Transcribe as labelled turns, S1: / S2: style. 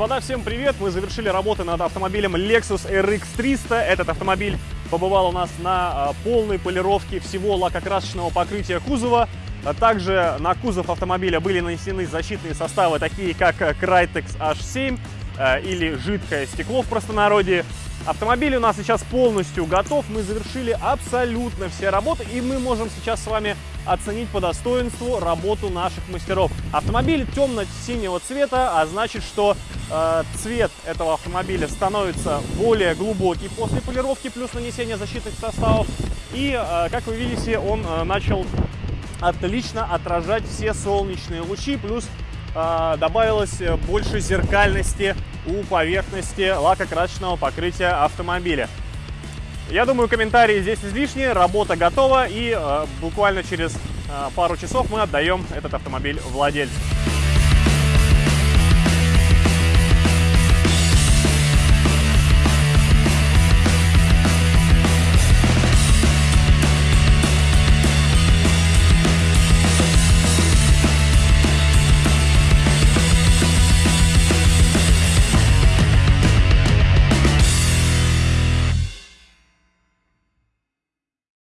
S1: Господа, всем привет! Мы завершили работы над автомобилем Lexus RX 300. Этот автомобиль побывал у нас на а, полной полировке всего лакокрасочного покрытия кузова. А Также на кузов автомобиля были нанесены защитные составы, такие как Crytex H7 э, или жидкое стекло в простонародье. Автомобиль у нас сейчас полностью готов, мы завершили абсолютно все работы, и мы можем сейчас с вами оценить по достоинству работу наших мастеров. Автомобиль темно-синего цвета, а значит, что цвет этого автомобиля становится более глубокий после полировки плюс нанесения защитных составов. И, э, как вы видите, он э, начал отлично отражать все солнечные лучи, плюс э, добавилось больше зеркальности у поверхности лакокрасочного покрытия автомобиля. Я думаю, комментарии здесь излишние, работа готова и э, буквально через э, пару часов мы отдаем этот автомобиль владельцу.